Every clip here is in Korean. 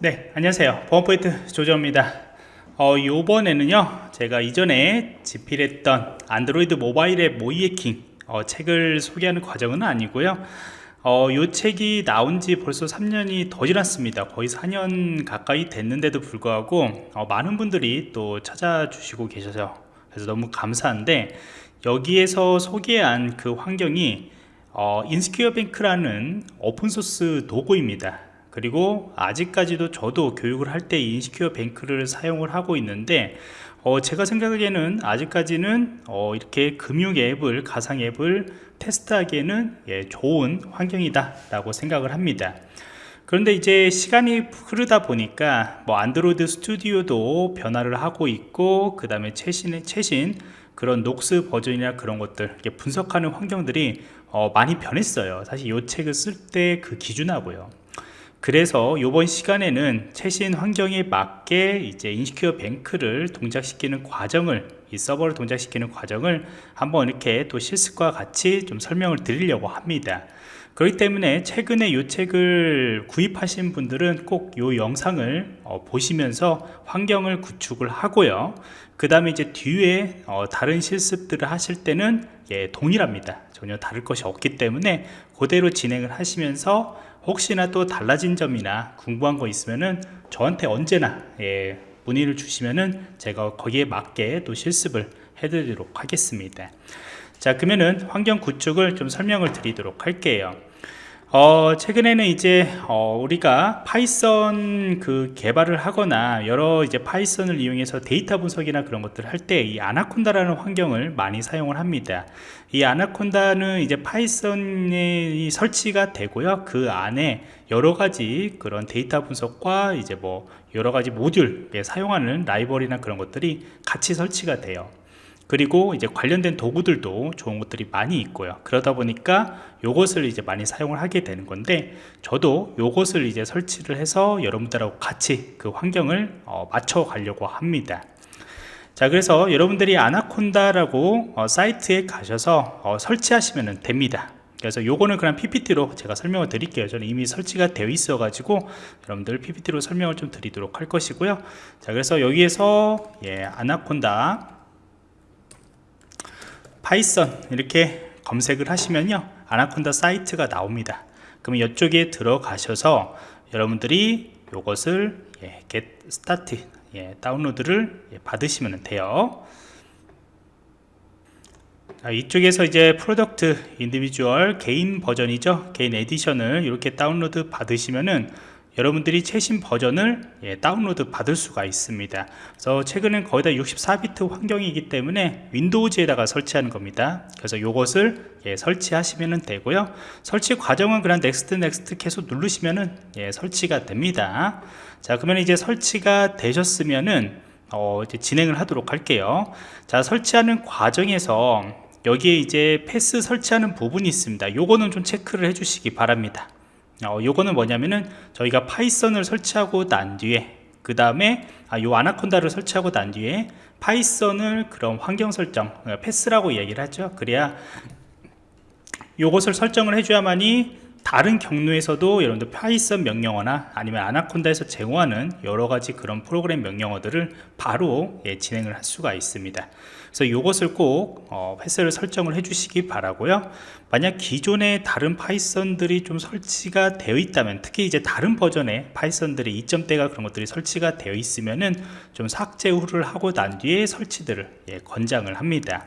네 안녕하세요. 보안프로젝트 조정원입니다. 어, 요번에는요 제가 이전에 집필했던 안드로이드 모바일 앱 모의 해킹 어, 책을 소개하는 과정은 아니고요. 어, 요 책이 나온 지 벌써 3년이 더 지났습니다. 거의 4년 가까이 됐는데도 불구하고 어, 많은 분들이 또 찾아주시고 계셔서 그래서 너무 감사한데 여기에서 소개한 그 환경이 어, Insecure Bank라는 오픈소스 도구입니다 그리고 아직까지도 저도 교육을 할 때 Insecure Bank를 사용을 하고 있는데 어, 제가 생각하기에는 아직까지는 어, 이렇게 금융 앱을 가상 앱을 테스트하기에는 예, 좋은 환경이다 라고 생각을 합니다. 그런데 이제 시간이 흐르다 보니까 뭐 안드로이드 스튜디오도 변화를 하고 있고 그 다음에 최신 최신 그런 녹스 버전이나 그런 것들 분석하는 환경들이 어, 많이 변했어요. 사실 이 책을 쓸 때 그 기준하고요 그래서 이번 시간에는 최신 환경에 맞게 이제 Insecure Bank를 동작시키는 과정을 이 서버를 동작시키는 과정을 한번 이렇게 또 실습과 같이 좀 설명을 드리려고 합니다. 그렇기 때문에 최근에 이 책을 구입하신 분들은 꼭 이 영상을 어, 보시면서 환경을 구축을 하고요. 그 다음에 이제 뒤에 어, 다른 실습들을 하실 때는 예, 동일합니다. 전혀 다를 것이 없기 때문에 그대로 진행을 하시면서 혹시나 또 달라진 점이나 궁금한 거 있으면은 저한테 언제나 예, 문의를 주시면은 제가 거기에 맞게 또 실습을 해드리도록 하겠습니다. 자 그러면은 환경 구축을 좀 설명을 드리도록 할게요 어, 최근에는 이제 어, 우리가 파이썬 그 개발을 하거나 여러 이제 파이썬을 이용해서 데이터 분석이나 그런 것들을 할 때 이 아나콘다라는 환경을 많이 사용을 합니다. 이 아나콘다는 이제 파이썬이 설치가 되고요. 그 안에 여러 가지 그런 데이터 분석과 이제 뭐 여러 가지 모듈에 사용하는 라이벌이나 그런 것들이 같이 설치가 돼요 그리고 이제 관련된 도구들도 좋은 것들이 많이 있고요. 그러다 보니까 요것을 이제 많이 사용을 하게 되는 건데 저도 요것을 이제 설치를 해서 여러분들하고 같이 그 환경을 어, 맞춰 가려고 합니다. 자 그래서 여러분들이 아나콘다라고 어, 사이트에 가셔서 어, 설치하시면 됩니다. 그래서 요거는 그냥 PPT로 제가 설명을 드릴게요. 저는 이미 설치가 되어 있어 가지고 여러분들 PPT로 설명을 좀 드리도록 할 것이고요. 자 그래서 여기에서 예, 아나콘다 파이썬 이렇게 검색을 하시면요 아나콘다 사이트가 나옵니다. 그러면 이쪽에 들어가셔서 여러분들이 이것을 예, get started 예, 다운로드를 예, 받으시면 돼요. 자, 이쪽에서 이제 product individual 개인 버전이죠. 개인 에디션을 이렇게 다운로드 받으시면은 여러분들이 최신 버전을 예, 다운로드 받을 수가 있습니다. 그래서 최근엔 거의 다 64비트 환경이기 때문에 윈도우즈에다가 설치하는 겁니다. 그래서 이것을 예, 설치하시면 되고요. 설치 과정은 그냥 next next 계속 누르시면 예, 설치가 됩니다. 자 그러면 이제 설치가 되셨으면은 어, 이제 진행을 하도록 할게요. 자 설치하는 과정에서 여기에 이제 path 설치하는 부분이 있습니다. 요거는 좀 체크를 해 주시기 바랍니다 어, 요거는 뭐냐면은 저희가 파이썬을 설치하고 난 뒤에 그 다음에 아, 요 아나콘다를 설치하고 난 뒤에 파이썬을 그런 환경 설정 어, path라고 얘기를 하죠. 그래야 요것을 설정을 해줘야만이 다른 경로에서도 여러분들 파이썬 명령어나 아니면 아나콘다에서 제공하는 여러가지 그런 프로그램 명령어들을 바로 예, 진행을 할 수가 있습니다. 그래서 이것을 꼭 어, path를 설정을 해 주시기 바라고요. 만약 기존에 다른 파이썬들이 좀 설치가 되어 있다면 특히 이제 다른 버전의 파이썬들이 2점대가 그런 것들이 설치가 되어 있으면은 좀 삭제 후를 하고 난 뒤에 설치들을 예, 권장을 합니다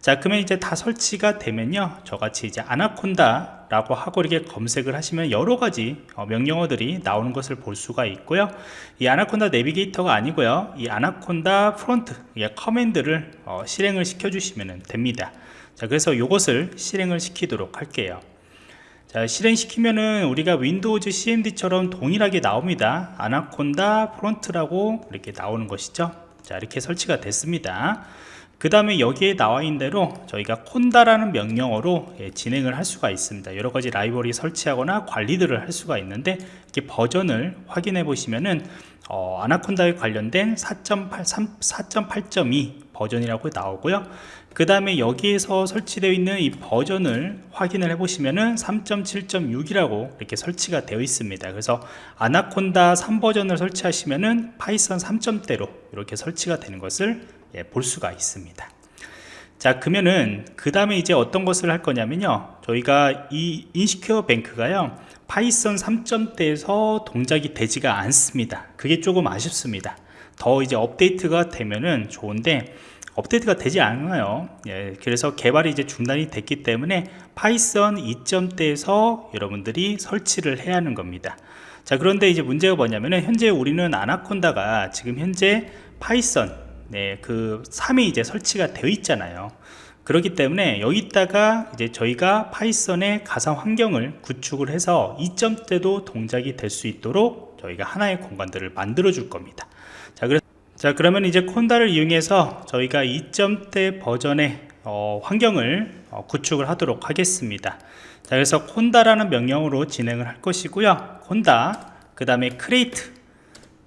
자 그러면 이제 다 설치가 되면요. 저같이 이제 아나콘다 라고 하고 이렇게 검색을 하시면 여러가지 어, 명령어들이 나오는 것을 볼 수가 있고요. 이 Anaconda Navigator가 아니고요. 이 Anaconda Prompt 예, command를 어, 실행을 시켜 주시면 됩니다. 자 그래서 이것을 실행을 시키도록 할게요. 자 실행시키면은 우리가 Windows cmd처럼 동일하게 나옵니다. Anaconda Prompt라고 이렇게 나오는 것이죠. 자 이렇게 설치가 됐습니다 그 다음에 여기에 나와 있는 대로 저희가 conda라는 명령어로 예, 진행을 할 수가 있습니다. 여러가지 라이브러리 설치하거나 관리들을 할 수가 있는데 이렇게 버전을 확인해 보시면은 어, Anaconda에 관련된 4.8.2 버전이라고 나오고요. 그 다음에 여기에서 설치되어 있는 이 버전을 확인을 해 보시면은 3.7.6이라고 이렇게 설치가 되어 있습니다. 그래서 아나콘다 3버전을 설치하시면은 Python 3점대로 이렇게 설치가 되는 것을 예, 볼 수가 있습니다. 자 그러면은 그 다음에 이제 어떤 것을 할 거냐면요. 저희가 이 InsecureBank가요. Python 3점대에서 동작이 되지가 않습니다. 그게 조금 아쉽습니다 더 이제 업데이트가 되면은 좋은데 업데이트가 되지 않아요. 예, 그래서 개발이 이제 중단이 됐기 때문에 Python 2점대에서 여러분들이 설치를 해야 하는 겁니다. 자 그런데 이제 문제가 뭐냐면은 현재 우리는 Anaconda가 지금 현재 Python 네, 그 3이 이제 설치가 되어 있잖아요 그렇기 때문에 여기다가 이제 저희가 Python의 가상 환경을 구축을 해서 2점대도 동작이 될 수 있도록 저희가 하나의 공간들을 만들어 줄 겁니다. 자, 그래서 자 그러면 이제 conda를 이용해서 저희가 2점대 버전의 어, 환경을 어, 구축을 하도록 하겠습니다. 자 그래서 conda라는 명령으로 진행을 할 것이고요. conda 그 다음에 create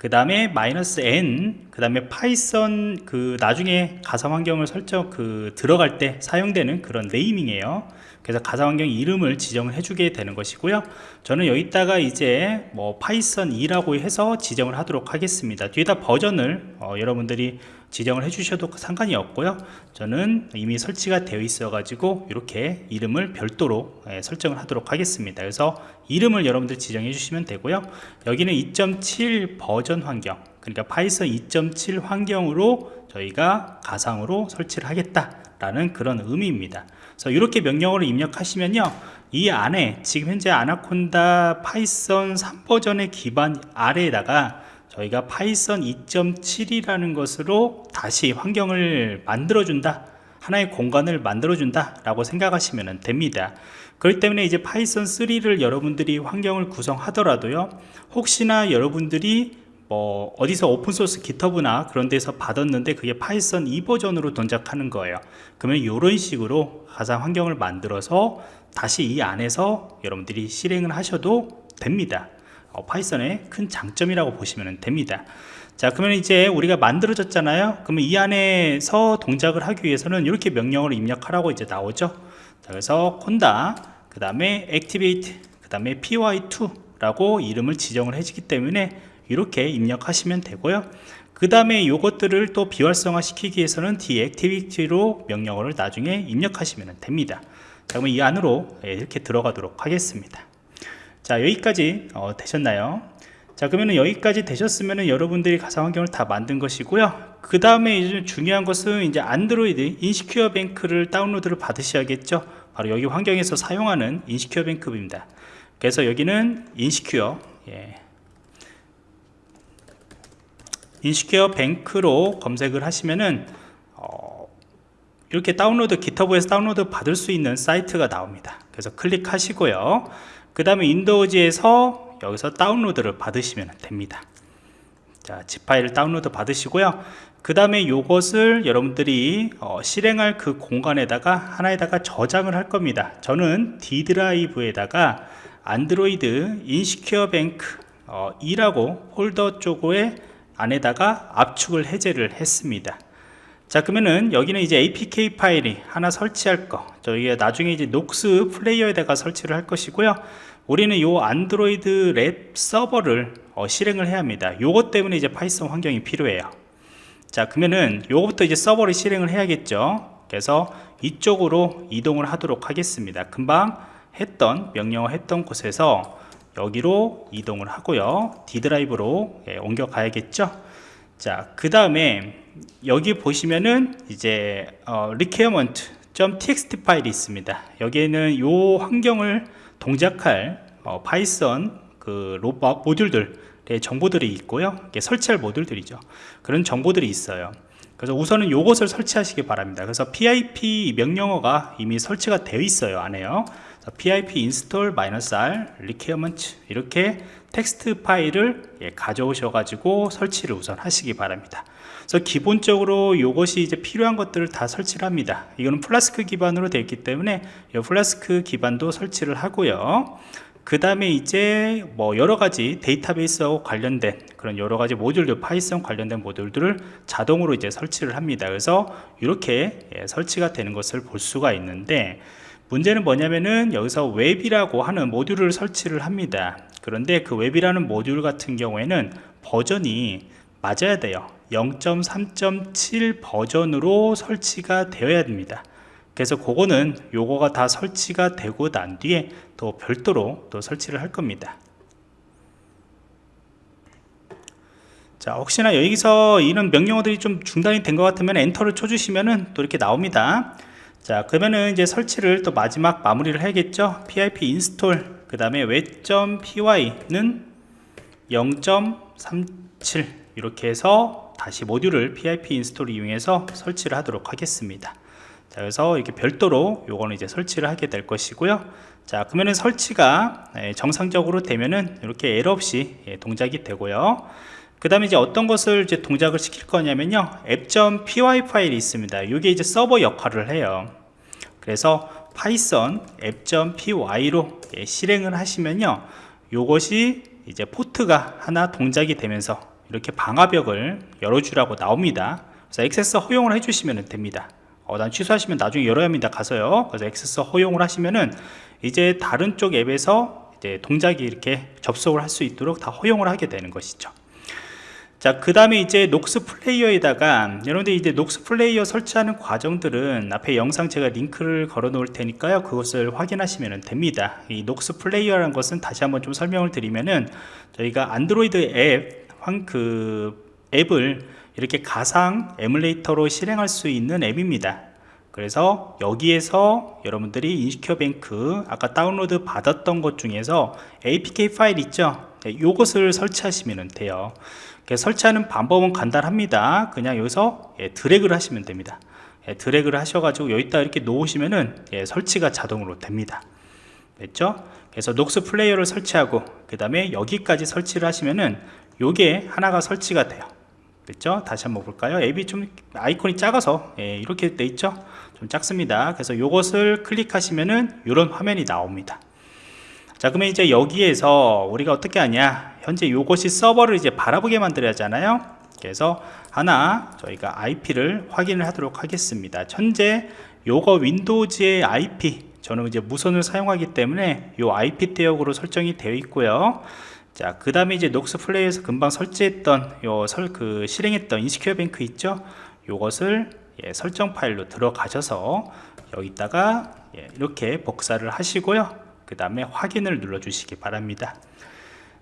그 다음에 마이너스 n 그 다음에 Python 그 나중에 가상 환경을 설정 그 들어갈 때 사용되는 그런 naming이에요. 그래서 가상 환경 이름을 지정을 해주게 되는 것이고요. 저는 여기다가 이제 뭐 Python 2라고 해서 지정을 하도록 하겠습니다. 뒤에다 버전을 어, 여러분들이 지정을 해주셔도 상관이 없고요. 저는 이미 설치가 되어 있어 가지고 이렇게 이름을 별도로 예, 설정을 하도록 하겠습니다. 그래서 이름을 여러분들 지정해 주시면 되고요. 여기는 2.7 버전 환경 그러니까 Python 2.7 환경으로 저희가 가상으로 설치를 하겠다 라는 그런 의미입니다. 그래서 이렇게 명령어를 입력하시면요 이 안에 지금 현재 Anaconda Python 3버전의 기반 아래에다가 저희가 Python 2.7이라는 것으로 다시 환경을 만들어 준다 하나의 공간을 만들어 준다 라고 생각하시면 됩니다. 그렇기 때문에 이제 Python 3를 여러분들이 환경을 구성하더라도요 혹시나 여러분들이 뭐 어디서 open source GitHub나 그런 데서 받았는데 그게 Python 2버전으로 동작하는 거예요. 그러면 이런 식으로 가상 환경을 만들어서 다시 이 안에서 여러분들이 실행을 하셔도 됩니다. 어, Python의 큰 장점이라고 보시면 됩니다. 자 그러면 이제 우리가 만들어졌잖아요. 그러면 이 안에서 동작을 하기 위해서는 이렇게 명령을 입력하라고 이제 나오죠. 자 그래서 콘다 그 다음에 activate 그 다음에 py2 라고 이름을 지정을 해주기 때문에 이렇게 입력하시면 되고요. 그 다음에 이것들을 또 비활성화 시키기 위해서는 deactivity로 명령어를 나중에 입력하시면 됩니다. 자 그러면 이 안으로 예, 이렇게 들어가도록 하겠습니다 자 여기까지 어, 되셨나요? 자 그러면 여기까지 되셨으면 여러분들이 가상 환경을 다 만든 것이고요. 그 다음에 이제 중요한 것은 이제 안드로이드 InsecureBank를 다운로드를 받으셔야겠죠? 바로 여기 환경에서 사용하는 InsecureBank입니다. 그래서 여기는 Insecure 예. InsecureBank로 검색을 하시면은 어, 이렇게 다운로드 GitHub에서 다운로드 받을 수 있는 사이트가 나옵니다. 그래서 클릭하시고요 그 다음에 Windows에서 여기서 다운로드를 받으시면 됩니다. 자, zip 파일을 다운로드 받으시고요. 그 다음에 이것을 여러분들이 어, 실행할 그 공간에다가 하나에다가 저장을 할 겁니다. 저는 D 드라이브에다가 안드로이드 InsecureBank 어, 2라고 폴더 쪽에 안에다가 압축을 해제를 했습니다 자 그러면은 여기는 이제 apk 파일이 하나 설치할 거. 저희가 나중에 이제 Nox Player에다가 설치를 할 것이고요. 우리는 요 안드로이드 lab 서버를 어, 실행을 해야 합니다. 요것 때문에 이제 Python 환경이 필요해요. 자 그러면은 요거부터 이제 서버를 실행을 해야겠죠? 그래서 이쪽으로 이동을 하도록 하겠습니다. 금방 했던 명령어 했던 곳에서 여기로 이동을 하고요. D 드라이브로 예, 옮겨 가야겠죠 자 그 다음에 여기 보시면은 이제 어, requirement.txt 파일이 있습니다. 여기에는 요 환경을 동작할 어, Python 그 로봇 모듈들 정보들이 있고요. 설치할 모듈들이죠. 그런 정보들이 있어요. 그래서 우선은 요것을 설치하시기 바랍니다. 그래서 pip 명령어가 이미 설치가 되어 있어요 안에요 pip install -r requirement 이렇게 텍스트 파일을 예, 가져오셔 가지고 설치를 우선 하시기 바랍니다. 그래서 기본적으로 이것이 이제 필요한 것들을 다 설치를 합니다. 이거는 플라스크 기반으로 되어 있기 때문에 이 플라스크 기반도 설치를 하고요. 그 다음에 이제 뭐 여러가지 데이터베이스하고 관련된 그런 여러가지 모듈들 Python 관련된 모듈들을 자동으로 이제 설치를 합니다. 그래서 이렇게 예, 설치가 되는 것을 볼 수가 있는데 문제는 뭐냐면은 여기서 웹이라고 하는 모듈을 설치를 합니다. 그런데 그 웹이라는 모듈 같은 경우에는 버전이 맞아야 돼요. 0.3.7 버전으로 설치가 되어야 됩니다. 그래서 그거는 요거가 다 설치가 되고 난 뒤에 또 별도로 또 설치를 할 겁니다. 자 혹시나 여기서 이런 명령어들이 좀 중단이 된 것 같으면 엔터를 쳐주시면은 또 이렇게 나옵니다 자 그러면은 이제 설치를 또 마지막 마무리를 해야겠죠? Pip install 그 다음에 web.py는 0.37 이렇게 해서 다시 모듈을 pip install 이용해서 설치를 하도록 하겠습니다. 자 그래서 이렇게 별도로 요거는 이제 설치를 하게 될 것이고요. 자 그러면은 설치가 예, 정상적으로 되면은 이렇게 에러 없이 예, 동작이 되고요 그 다음에 이제 어떤 것을 이제 동작을 시킬 거냐면요. app.py 파일이 있습니다. 이게 이제 서버 역할을 해요. 그래서 파이썬 app.py로 예, 실행을 하시면요. 요것이 이제 포트가 하나 동작이 되면서 이렇게 방화벽을 열어주라고 나옵니다. 그래서 액세스 허용을 해주시면 됩니다. 어, 난 취소하시면 나중에 열어야 합니다. 가서요. 그래서 액세스 허용을 하시면은 이제 다른 쪽 앱에서 이제 동작이 이렇게 접속을 할 수 있도록 다 허용을 하게 되는 것이죠 자, 그 다음에 이제 녹스 플레이어에다가 여러분들 이제 녹스 플레이어 설치하는 과정들은 앞에 영상 제가 링크를 걸어 놓을 테니까요. 그것을 확인하시면 됩니다. 이 녹스 플레이어라는 것은 다시 한번 좀 설명을 드리면은 저희가 안드로이드 앱, 그 앱을 이렇게 가상 에뮬레이터로 실행할 수 있는 앱입니다 그래서 여기에서 여러분들이 Insecure Bank 아까 다운로드 받았던 것 중에서 apk 파일 있죠 이것을 네, 설치하시면 돼요 설치하는 방법은 간단합니다 그냥 여기서 예, 드래그를 하시면 됩니다 예, 드래그를 하셔가지고 여기다 이렇게 놓으시면은 예, 설치가 자동으로 됩니다 됐죠 그래서 녹스 플레이어를 설치하고 그 다음에 여기까지 설치를 하시면은 요게 하나가 설치가 돼요 됐죠? 다시 한번 볼까요? 앱이 좀 아이콘이 작아서 예, 이렇게 돼 있죠? 좀 작습니다. 그래서 이것을 클릭하시면은 이런 화면이 나옵니다. 자 그러면 이제 여기에서 우리가 어떻게 하냐 현재 이것이 서버를 이제 바라보게 만들어야 하잖아요 그래서 하나 저희가 IP를 확인을 하도록 하겠습니다 현재 요거 윈도우즈의 IP 저는 이제 무선을 사용하기 때문에 요 IP 대역으로 설정이 되어 있고요 자, 그 다음에 이제 녹스 플레이어에서 금방 설치했던 요 설 그 실행했던 Insecure Bank 있죠? 요것을 예, 설정 파일로 들어가셔서 여기다가 예, 이렇게 복사를 하시고요. 그 다음에 확인을 눌러 주시기 바랍니다.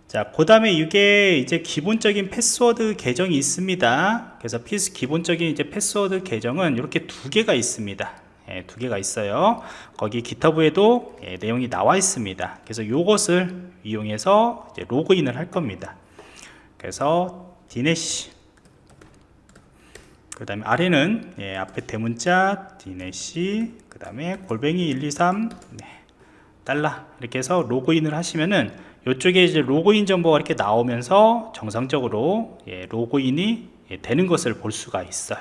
자, 그 다음에 이게 이제 기본적인 패스워드 계정이 있습니다. 그래서 피스 기본적인 이제 패스워드 계정은 이렇게 두 개가 있습니다. 예, 두 개가 있어요. 거기 GitHub에도 예, 내용이 나와 있습니다. 그래서 이것을 이용해서 로그인을 할 겁니다. 그래서 디네시. 그 다음에 아래는 예, 앞에 대문자 디네시. 그 다음에 골뱅이 123 네, 달러 이렇게 해서 로그인을 하시면은 이쪽에 이제 로그인 정보가 이렇게 나오면서 정상적으로 예, 로그인이 예, 되는 것을 볼 수가 있어요.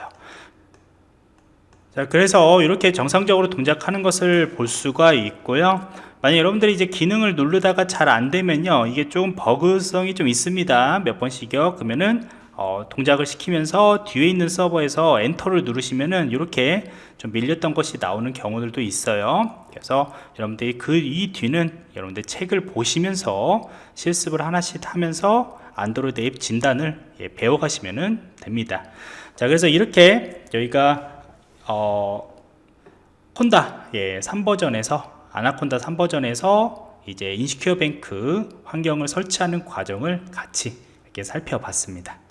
자 그래서 이렇게 정상적으로 동작하는 것을 볼 수가 있고요. 만약 여러분들이 이제 기능을 누르다가 잘 안되면요 이게 좀 버그성이 좀 있습니다. 몇 번씩요 그러면은 어, 동작을 시키면서 뒤에 있는 서버에서 엔터를 누르시면은 이렇게 좀 밀렸던 것이 나오는 경우들도 있어요 그래서 여러분들이 그 이 뒤는 여러분들 책을 보시면서 실습을 하나씩 하면서 안드로이드 앱 진단을 예, 배워 가시면 됩니다 자 그래서 이렇게 저희가 어, 콘다 예, 3버전에서 아나콘다 3버전에서 이제 인시큐어 뱅크 환경을 설치하는 과정을 같이 이렇게 살펴봤습니다.